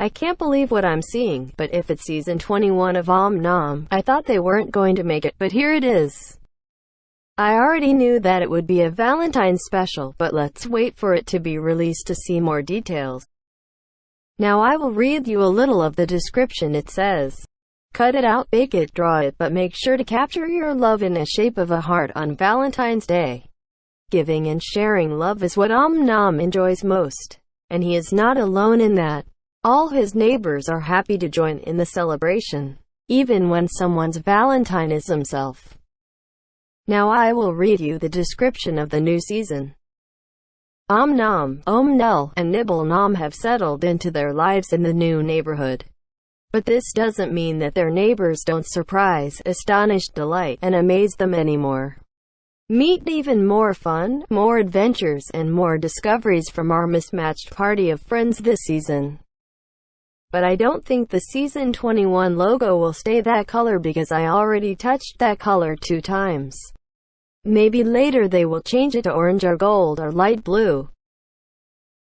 I can't believe what I'm seeing, but if it's season 21 of Om Nom, I thought they weren't going to make it, but here it is. I already knew that it would be a Valentine's special, but let's wait for it to be released to see more details. Now I will read you a little of the description it says. Cut it out, bake it, draw it, but make sure to capture your love in the shape of a heart on Valentine's Day. Giving and sharing love is what Om Nom enjoys most. And he is not alone in that. All his neighbors are happy to join in the celebration, even when someone's Valentine is himself. Now I will read you the description of the new season. Om Nom, Om Nelle, and Nibble Nom have settled into their lives in the new neighborhood. But this doesn't mean that their neighbors don't surprise, astonish, delight, and amaze them anymore. Meet even more fun, more adventures, and more discoveries from our mismatched party of friends this season. But I don't think the Season 21 logo will stay that color because I already touched that color two times. Maybe later they will change it to orange or gold or light blue.